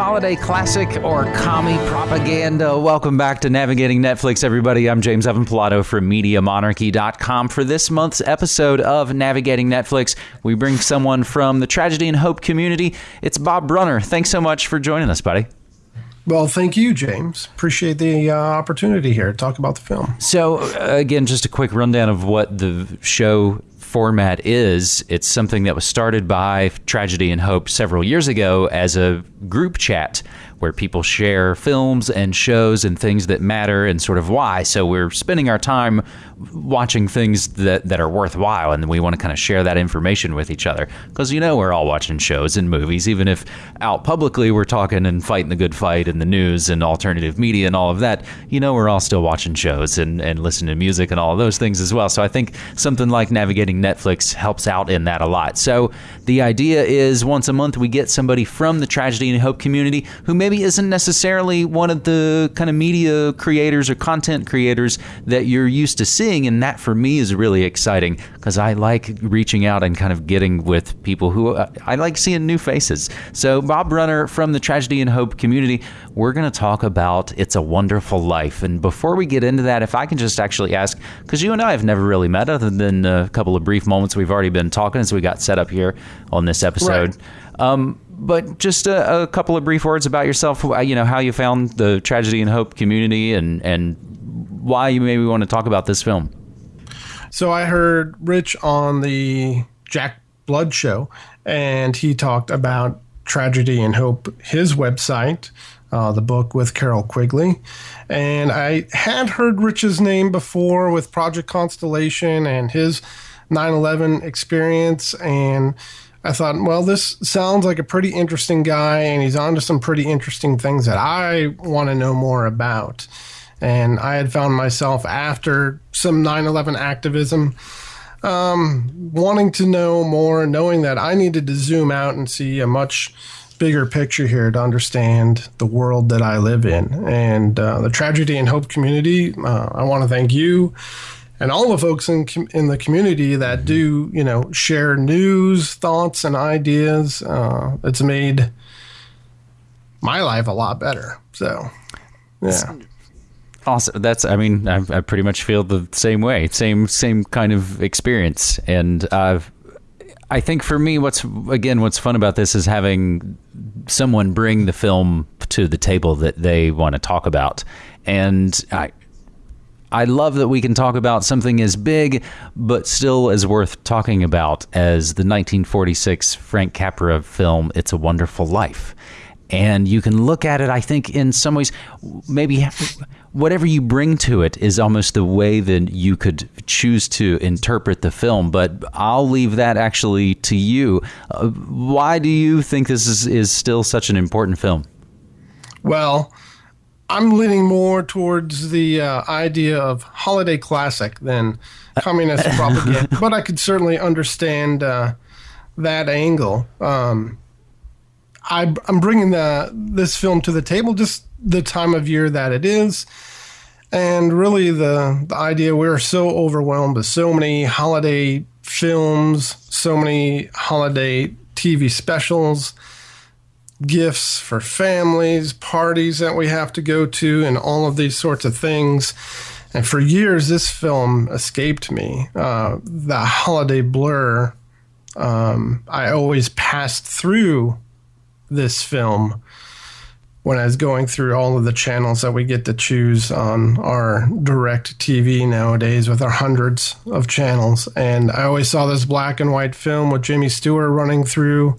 holiday classic or commie propaganda? Welcome back to Navigating Netflix, everybody. I'm James Evan Pilato from MediaMonarchy.com. For this month's episode of Navigating Netflix, we bring someone from the tragedy and hope community. It's Bob Brunner. Thanks so much for joining us, buddy. Well, thank you, James. Appreciate the uh, opportunity here to talk about the film. So, uh, again, just a quick rundown of what the show format is. It's something that was started by Tragedy and Hope several years ago as a group chat where people share films and shows and things that matter and sort of why. So we're spending our time watching things that, that are worthwhile and we want to kind of share that information with each other. Because you know we're all watching shows and movies, even if out publicly we're talking and fighting the good fight in the news and alternative media and all of that, you know we're all still watching shows and, and listening to music and all of those things as well. So I think something like navigating Netflix helps out in that a lot. So the idea is once a month we get somebody from the tragedy and hope community who may maybe isn't necessarily one of the kind of media creators or content creators that you're used to seeing. And that for me is really exciting because I like reaching out and kind of getting with people who uh, I like seeing new faces. So, Bob Brunner from the Tragedy and Hope community, we're going to talk about It's a Wonderful Life. And before we get into that, if I can just actually ask, because you and I have never really met other than a couple of brief moments we've already been talking as we got set up here on this episode. Right. Um, but just a, a, couple of brief words about yourself. You know how you found the tragedy and hope community, and and why you maybe want to talk about this film. So I heard Rich on the Jack Blood show, and he talked about tragedy and hope. His website, uh, the book with Carroll Quigley, and I had heard Rich's name before with Project Constellation and his 9/11 experience and I thought, well, this sounds like a pretty interesting guy, and he's onto some pretty interesting things that I want to know more about. And I had found myself after some 9 11 activism um, wanting to know more, knowing that I needed to zoom out and see a much bigger picture here to understand the world that I live in. And uh, the tragedy and hope community, uh, I want to thank you and all the folks in in the community that do you know share news, thoughts, and ideas. Uh, it's made my life a lot better. So, yeah. Awesome. That's. I mean, I, I pretty much feel the same way. Same same kind of experience, and I've. I think for me, what's again, what's fun about this is having someone bring the film to the table that they want to talk about, and I, I love that we can talk about something as big, but still as worth talking about as the 1946 Frank Capra film, It's a Wonderful Life. And you can look at it, I think, in some ways, maybe whatever you bring to it is almost the way that you could choose to interpret the film. But I'll leave that actually to you. Uh, why do you think this is, is still such an important film? Well, I'm leaning more towards the uh, idea of holiday classic than communist propaganda, but I could certainly understand uh, that angle. Um, I, am bringing the this film to the table just the time of year that it is, and really the the idea we're so overwhelmed with so many holiday films, so many holiday TV specials gifts for families, parties that we have to go to, and all of these sorts of things. And for years, this film escaped me. Uh, the holiday blur, um, I always passed through this film when I was going through all of the channels that we get to choose on our direct TV nowadays with our hundreds of channels. And I always saw this black and white film with Jimmy Stewart running through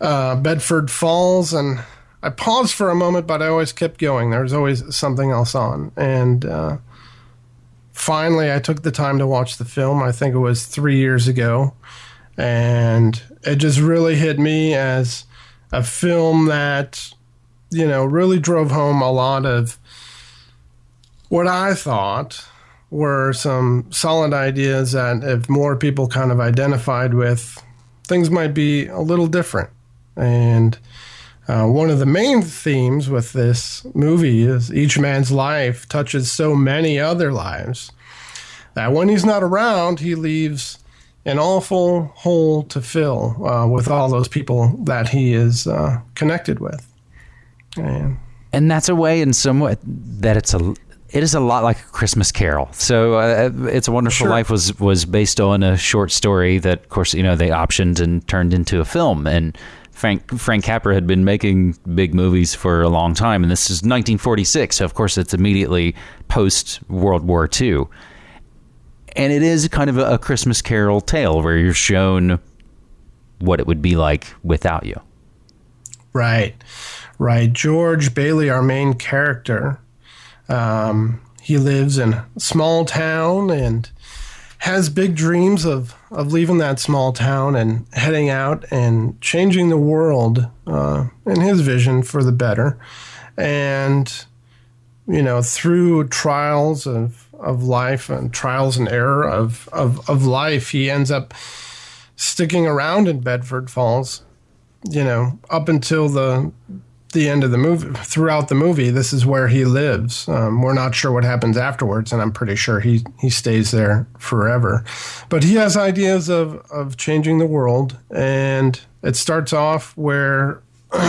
uh, Bedford Falls, and I paused for a moment, but I always kept going. There was always something else on, and uh, finally, I took the time to watch the film. I think it was three years ago, and it just really hit me as a film that you know really drove home a lot of what I thought were some solid ideas that if more people kind of identified with, things might be a little different. And uh, one of the main themes with this movie is each man's life touches so many other lives that when he's not around, he leaves an awful hole to fill uh, with all those people that he is uh, connected with. And and that's a way in some way that it's a it is a lot like a Christmas Carol. So, uh, "It's a Wonderful Sure. Life" was was based on a short story that, of course, you know they optioned and turned into a film. And Frank Frank Capra had been making big movies for a long time, and this is 1946. So, of course, it's immediately post World War II, and it is kind of a, Christmas Carol tale where you're shown what it would be like without you. Right, right. George Bailey, our main character, um, he lives in a small town and has big dreams of, of leaving that small town and heading out and changing the world uh, in his vision for the better. And, you know, through trials of, of life and trials and error of, of, of life, he ends up sticking around in Bedford Falls you know, up until the the end of the movie, throughout the movie, this is where he lives. Um, we're not sure what happens afterwards, and I'm pretty sure he he stays there forever. But he has ideas of of changing the world, and it starts off where.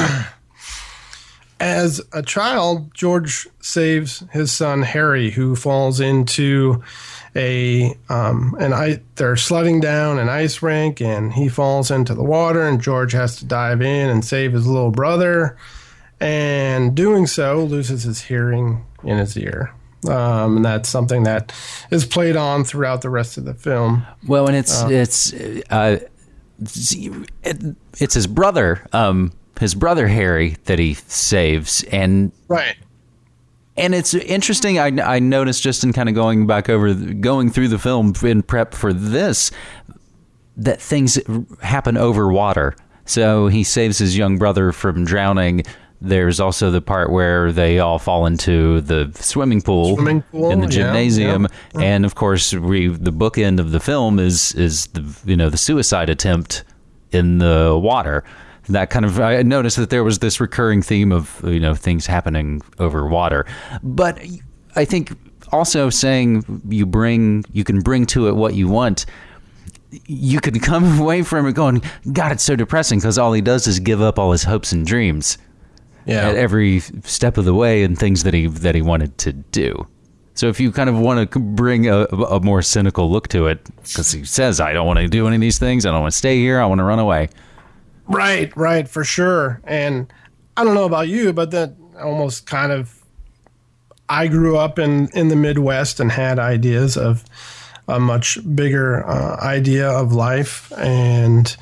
As a child, George saves his son Harry, who falls into a um, and I they're sledding down an ice rink, and he falls into the water, and George has to dive in and save his little brother, and doing so loses his hearing in his ear. Um, and that's something that is played on throughout the rest of the film. Well, and it's it's uh, it's, it, it's his brother, um, his brother Harry that he saves, and Right. and it's interesting. I I noticed just in kind of going back over going through the film in prep for this that things happen over water. So he saves his young brother from drowning. There's also the part where they all fall into the swimming pool, Swimming pool, in the yeah, gymnasium, yeah. and of course, we the bookend of the film is is the you know the suicide attempt in the water. That kind of I noticed that there was this recurring theme of you know things happening over water, but I think also saying you bring you can bring to it what you want you could come away from it going, God, it's so depressing because all he does is give up all his hopes and dreams Yeah. at every step of the way and things that he that he wanted to do. So if you kind of want to bring a, a more cynical look to it, because he says, I don't want to do any of these things, I don't want to stay here, I want to run away. Right, right, for sure. And I don't know about you, but that almost kind of I grew up in in the Midwest and had ideas of a much bigger uh, idea of life and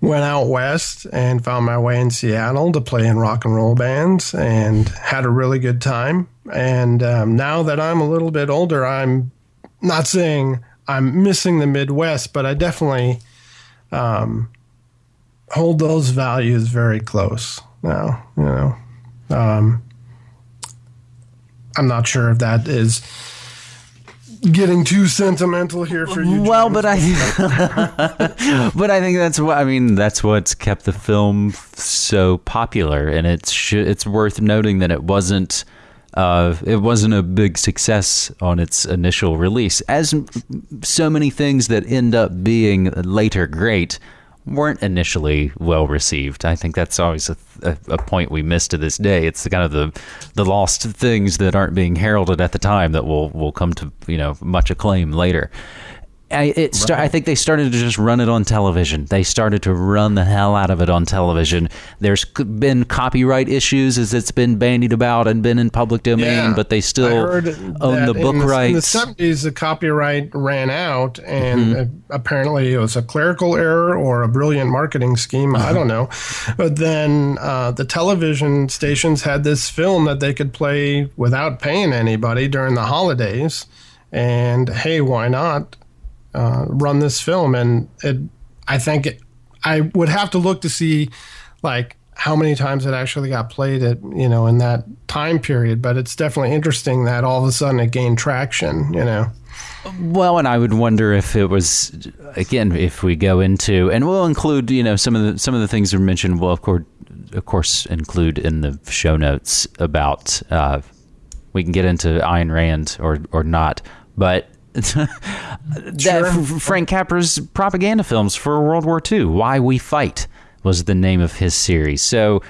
went out west and found my way in Seattle to play in rock and roll bands and had a really good time. And um, now that I'm a little bit older, I'm not saying I'm missing the Midwest, but I definitely hold those values very close now you know um, i'm not sure if that is getting too sentimental here for you Well, James. but I, but I think that's what I mean. That's what's kept the film so popular, and it's sh- it's worth noting that it wasn't uh, it wasn't a big success on its initial release, as m- so many things that end up being later great weren't initially well received. I think that's always a, a, a point we miss to this day. It's the kind of the the lost things that aren't being heralded at the time that will will come to you know much acclaim later. I, it sta- I think they started to just run it on television. They started to run the hell out of it on television. There's been copyright issues as it's been bandied about and been in public domain, Yeah. but they still own the book in the, rights. In the 70s, the copyright ran out, and Mm-hmm. apparently it was a clerical error or a brilliant marketing scheme. I don't know. But then uh, the television stations had this film that they could play without paying anybody during the holidays. And hey, why not uh, run this film? And it, I think it, I would have to look to see like how many times it actually got played at you know in that time period but it's definitely interesting that all of a sudden it gained traction you know Well, and I would wonder if it was again if we go into and we'll include you know some of the some of the things we mentioned. We'll of course of course include in the show notes about uh, we can get into Ayn Rand or or not, but. that Sure. Frank Capra's propaganda films for World War II, Why We Fight, was the name of his series. So,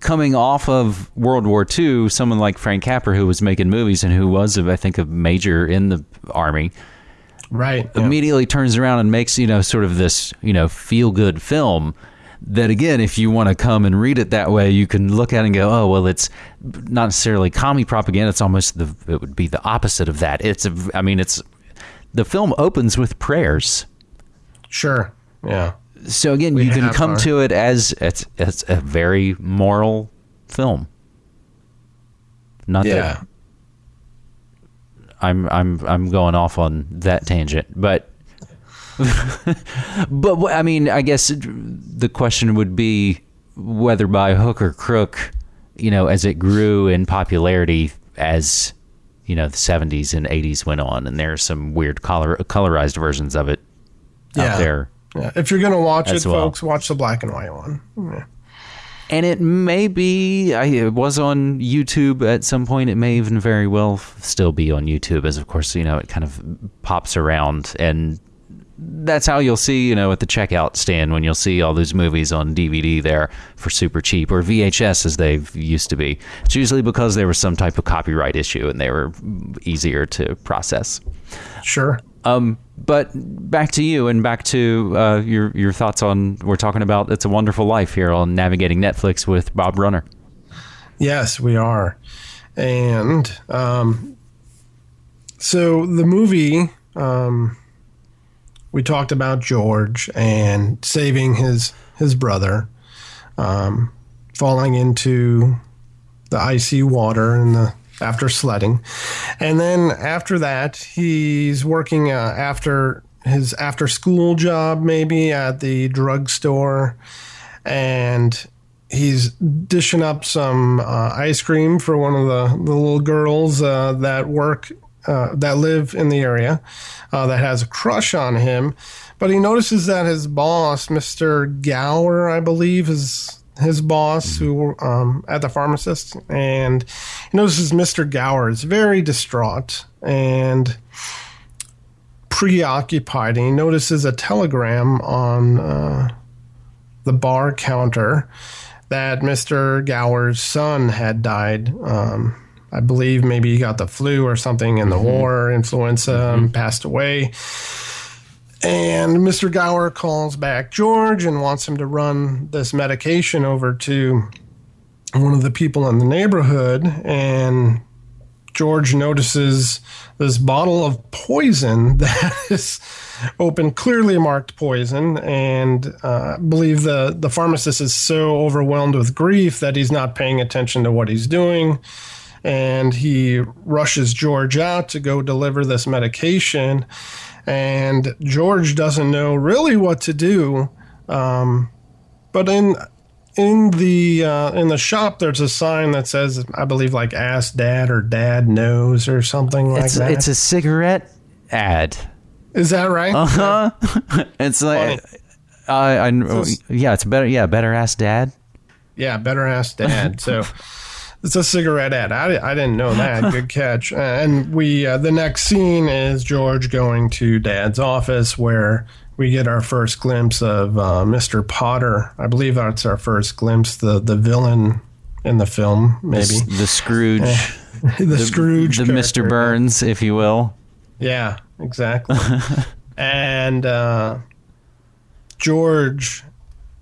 coming off of World War II, someone like Frank Capra, who was making movies and who was, I think, a major in the army, right? yeah. immediately turns around and makes you know sort of this you know feel good film. That again, if you want to come and read it that way, you can look at it and go, "Oh, well, it's not necessarily commie propaganda. It's almost the it would be the opposite of that. It's a, I mean, it's the film opens with prayers." Sure. Yeah. So again, We you can come our- to it as it's it's a very moral film. Not Yeah. that I'm I'm I'm going off on that tangent, but but I mean, I guess the question would be whether by hook or crook, you know, as it grew in popularity as you know the 70s and 80s went on, and there are some weird color colorized versions of it Yeah. out there. Yeah. If you're gonna watch it, well. folks, watch the black and white one. Yeah. And it may be, I, it was on YouTube at some point. It may even very well still be on YouTube, as of course, you know, it kind of pops around. And that's how you'll see, you know, at the checkout stand when you'll see all those movies on DVD there for super cheap or VHS as they used to be. It's usually because there was some type of copyright issue and they were easier to process. Sure. Um, but back to you and back to uh, your your thoughts on we're talking about it's a wonderful life here on navigating Netflix with Bob Runner. Yes, we are. And um, so the movie, um, we talked about George and saving his his brother, um, falling into the icy water and the after sledding, and then after that he's working uh, after his after school job maybe at the drugstore, and he's dishing up some uh, ice cream for one of the, the little girls uh, that work uh, that live in the area uh, that has a crush on him but he notices that his boss mr gower i believe is his boss who um, at the pharmacist and he notices mr gower is very distraught and preoccupied and he notices a telegram on uh, the bar counter that Mr. Gower's son had died. Um, I believe maybe he got the flu or something in the war, influenza, and passed away. And Mr. Gower calls back George and wants him to run this medication over to one of the people in the neighborhood. And George notices this bottle of poison that is open, clearly marked poison, and uh, I believe the the pharmacist is so overwhelmed with grief that he's not paying attention to what he's doing, and he rushes George out to go deliver this medication, and George doesn't know really what to do, um, but in in the uh, in the shop there's a sign that says I believe like ask dad or dad knows or something like It's that. it's a cigarette ad. Is that right? Uh huh. it's like I, I yeah, it's better. Yeah, better ask dad. Yeah, better ask dad. So it's a cigarette ad. I, I didn't know that. Good catch. Uh, and we uh, the next scene is George going to dad's office where we get our first glimpse of uh, Mr. Potter. I believe that's our first glimpse the the villain in the film, maybe The Scrooge, the, Scrooge, the character. Mr. Burns, if you will. Yeah, exactly. and uh, George,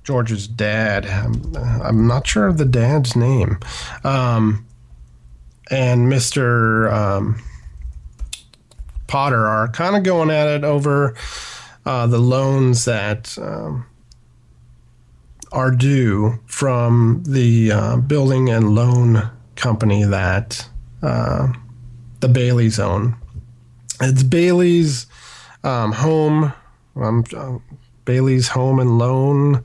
George's dad. I'm, I'm not sure of the dad's name. Um, and Mister um, Potter are kind of going at it over uh, the loans that. Um, are due from the uh, building and loan company that uh, the Baileys own. It's Bailey's um, home, um, uh, Bailey's home and loan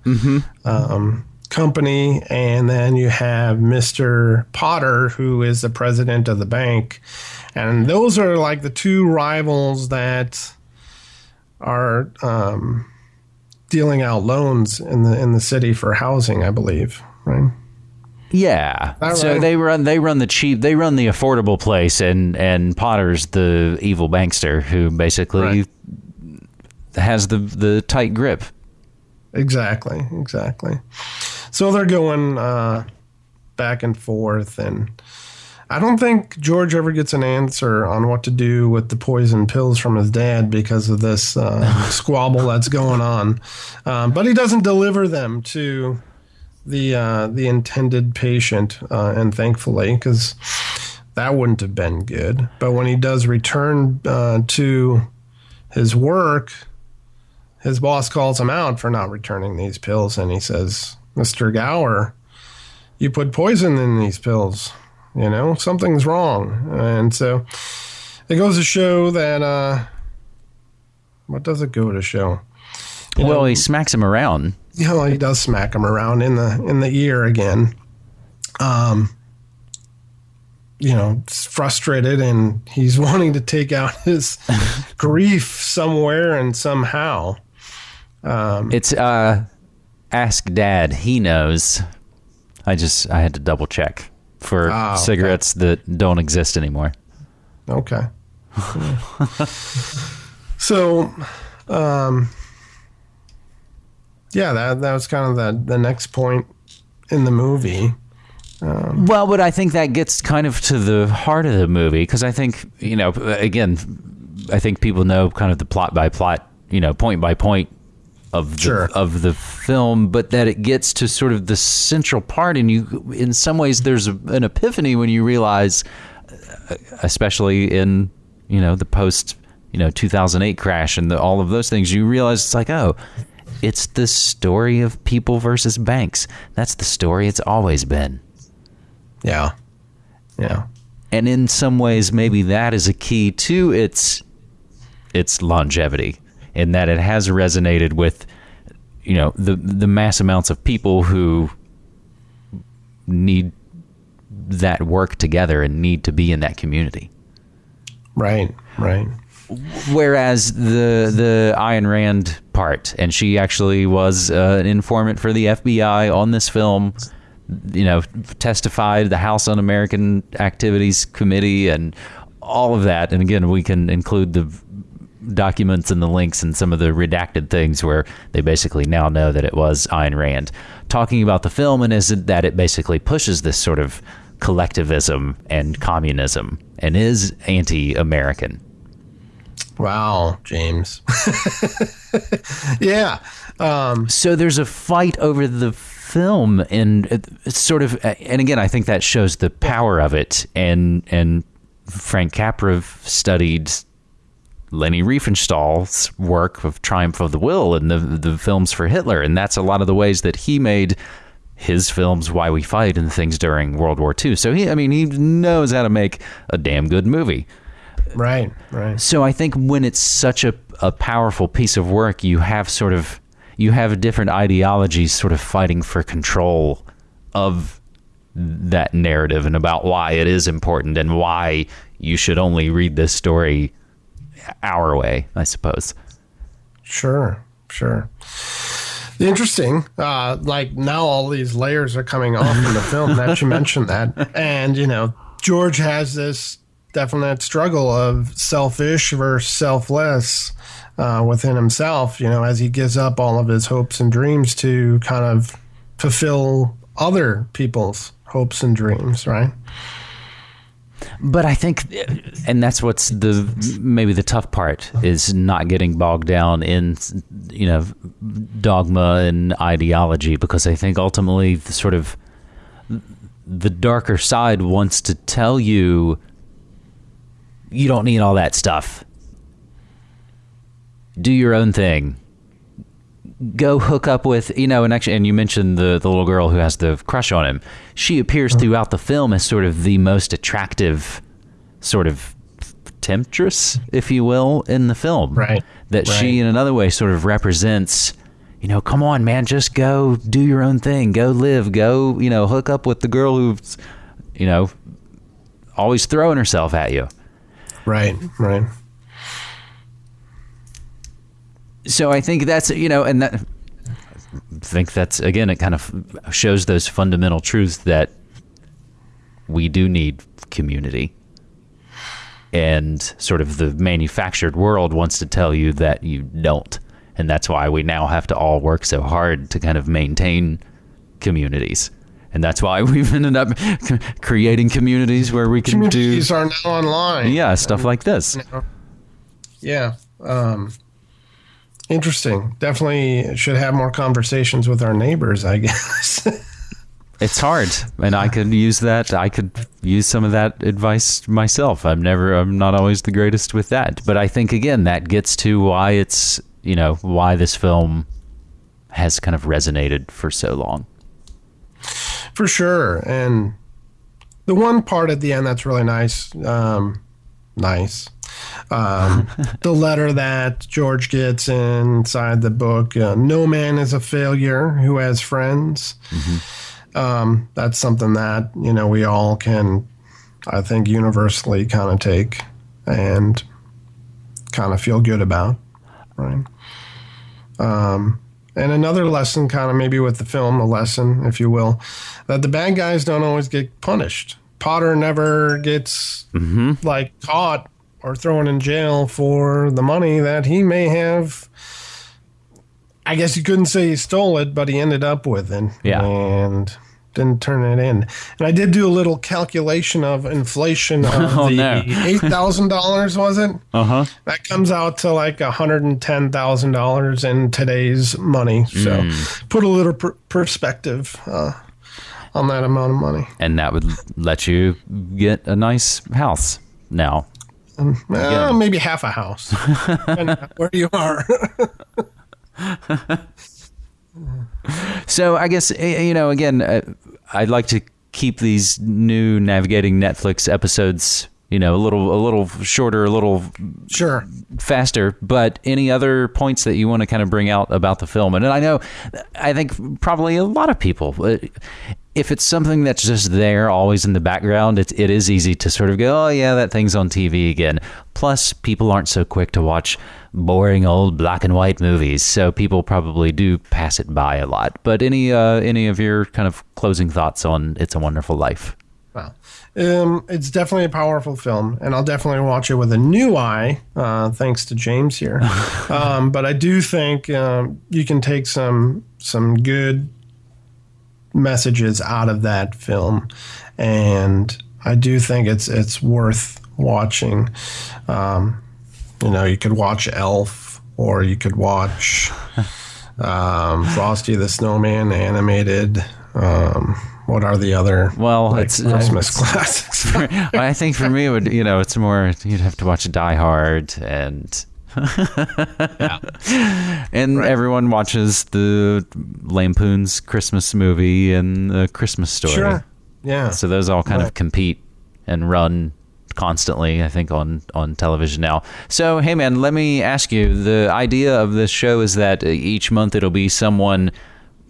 um, company, and then you have Mr. Potter, who is the president of the bank, and those are like the two rivals that are um, dealing out loans in the in the city for housing, I believe, right? Yeah. All so they run they run the cheap they run the affordable place and and Potter's the evil bankster who basically Right. Has the the tight grip. Exactly, exactly. So they're going uh, back and forth. And I don't think George ever gets an answer on what to do with the poison pills from his dad because of this uh, squabble that's going on. Um, but he doesn't deliver them to the uh, the intended patient, uh, and thankfully, because that wouldn't have been good. But when he does return uh, to his work, his boss calls him out for not returning these pills, and he says, "Mr. Gower, you put poison in these pills. You know something's wrong." And so it goes to show that. Uh, what does it go to show? You well, know, he smacks him around you know, he does smack him around in the in the ear again. Um, you know, frustrated and he's wanting to take out his grief somewhere and somehow. Um, it's uh, ask dad. He knows. I just I had to double check for okay. cigarettes that don't exist anymore. Okay. so, um, yeah, that that was kind of the the next point in the movie. Um, well, but I think that gets kind of to the heart of the movie because I think you know, again, I think people know kind of the plot by plot, you know, point by point of the, of the film, but that it gets to sort of the central part, and you, in some ways, there's a, an epiphany when you realize, uh, especially in you know the post you know 2008 crash and the, all of those things, you realize it's like, oh, it's the story of people versus banks. That's the story it's always been. Yeah. Yeah. And in some ways maybe that is a key to its its longevity in that it has resonated with you know the the mass amounts of people who need that work together and need to be in that community. Right, right. Whereas the the Ayn Rand part, and she actually was uh, an informant for the FBI on this film. You know, testified the House Un-American Activities Committee and all of that. And again, we can include the documents and the links and some of the redacted things where they basically now know that it was Ayn Rand talking about the film and is it that it basically pushes this sort of collectivism and communism and is anti-American. Wow, James. yeah. Um, so there's a fight over the film, and it's sort of, and again, I think that shows the power of it. And and Frank Capra studied Leni Riefenstahl's work of Triumph of the Will and the the films for Hitler, and that's a lot of the ways that he made his films Why We Fight and things during World War II. So he, I mean, he knows how to make a damn good movie. Right, right. So I think when it's such a, a powerful piece of work, you have sort of you have different ideologies sort of fighting for control of that narrative and about why it is important and why you should only read this story our way, I suppose. Sure, sure. Interesting. Uh, like now, all these layers are coming off in the film. That you mentioned that, and you know, George has this definite struggle of selfish versus selfless uh, within himself, you know, as he gives up all of his hopes and dreams to kind of fulfill other people's hopes and dreams, right? But I think, and that's what's the maybe the tough part is not getting bogged down in, you know, dogma and ideology because I think ultimately the sort of the darker side wants to tell you you don't need all that stuff. Do your own thing. Go hook up with you know, and actually, and you mentioned the the little girl who has the crush on him. She appears uh-huh. throughout the film as sort of the most attractive, sort of temptress, if you will, in the film. Right. That right. she, in another way, sort of represents. You know, come on, man, just go do your own thing. Go live. Go, you know, hook up with the girl who's, you know, always throwing herself at you. Right, right. So I think that's you know, and that I think that's again, it kind of shows those fundamental truths that we do need community. And sort of the manufactured world wants to tell you that you don't. And that's why we now have to all work so hard to kind of maintain communities and that's why we've ended up creating communities where we can do Communities do are now online. yeah stuff like this. Yeah. Um, interesting. Definitely should have more conversations with our neighbors, I guess. It's hard, and I could use that. I could use some of that advice myself. I'm never, I'm not always the greatest with that, but I think again that gets to why it's you know why this film has kind of resonated for so long. For sure. And the one part at the end that's really nice, um, nice. Um, the letter that George gets inside the book uh, No man is a failure who has friends. Um, that's something that, you know, we all can, I think, universally kind of take and kind of feel good about. Right. Um, and another lesson, kind of maybe with the film, a lesson, if you will, that the bad guys don't always get punished. Potter never gets like caught or thrown in jail for the money that he may have. I guess you couldn't say he stole it, but he ended up with it. Yeah. And didn't turn it in. And I did do a little calculation of inflation of Oh, the no. $8,000, was it? Uh huh. That comes out to like $110,000 in today's money. So put a little per- perspective uh, on that amount of money. And that would let you get a nice house now. Uh, maybe half a house, where you are. So I guess eh, you know again, uh, I'd like to keep these new navigating Netflix episodes, you know, a little a little shorter, a little sure. faster. But any other points that you want to kind of bring out about the film? And I know, I think probably a lot of people. If it's something that's just there, always in the background, it, it is easy to sort of go, oh, yeah, that thing's on TV again. Plus, people aren't so quick to watch boring old black and white movies, so people probably do pass it by a lot. But any uh, any of your kind of closing thoughts on It's a Wonderful Life? Wow. Um, it's definitely a powerful film, and I'll definitely watch it with a new eye, uh, thanks to James here. um, but I do think um, you can take some some good messages out of that film, and I do think it's it's worth watching. Um, you know, you could watch Elf, or you could watch um, Frosty the Snowman animated. Um, what are the other Well, like, it's Christmas classics? I think for me, it would you know, it's more you'd have to watch Die Hard, and and everyone watches the Lampoon's Christmas movie and the Christmas Story. Sure. Yeah. So those all kind of compete and run constantly, I think, on on television now. So hey, man, let me ask you: the idea of this show is that each month it'll be someone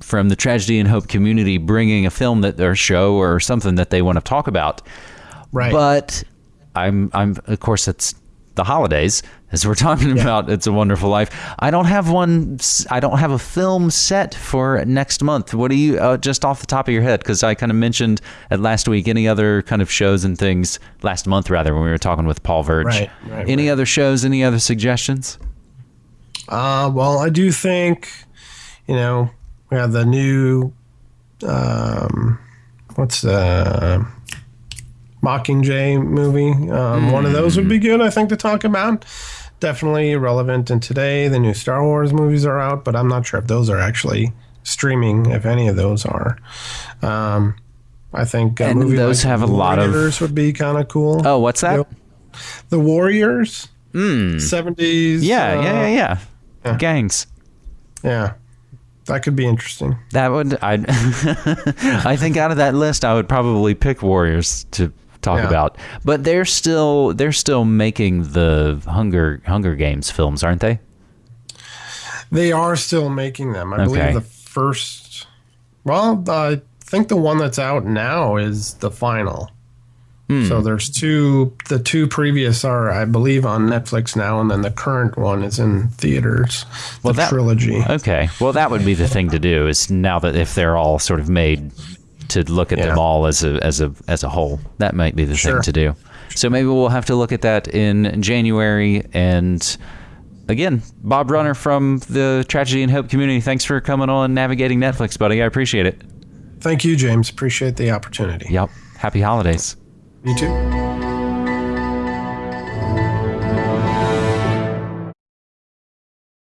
from the tragedy and hope community bringing a film that their show or something that they want to talk about. Right. But I'm I'm of course it's the holidays as we're talking about it's a wonderful life. I don't have one I don't have a film set for next month. What do you uh, just off the top of your head cuz I kind of mentioned at last week any other kind of shows and things last month rather when we were talking with Paul Verge. Right, right, any other shows, any other suggestions? Uh, well, I do think, you know, we have the new, um, what's the Mockingjay movie? Um, One of those would be good, I think, to talk about. Definitely relevant And today. The new Star Wars movies are out, but I'm not sure if those are actually streaming, if any of those are. Um, I think And movie those like have a lot of- Warriors would be kind of cool. Oh, what's that? Yep. The Warriors, Mm. 70s. Yeah, uh, yeah, yeah, yeah. yeah. Gangs. yeah. That could be interesting. That would I I think out of that list I would probably pick Warriors to talk Yeah. about. But they're still they're still making the Hunger Hunger Games films, aren't they? They are still making them. I Okay. believe the first. Well, I think the one that's out now is the final. Hmm. So there's two. The two previous are, I believe, on Netflix now, and then the current one is in theaters. The Well, that- trilogy. Okay. Well, that would be the thing to do is now that if they're all sort of made to look at them all as a as a as a whole, that might be the Sure. thing to do. So maybe we'll have to look at that in January and again, Bob Runner from the Tragedy and Hope community. Thanks for coming on navigating Netflix, buddy. I appreciate it. Thank you, James. Appreciate the opportunity. Yep. Happy holidays. You too.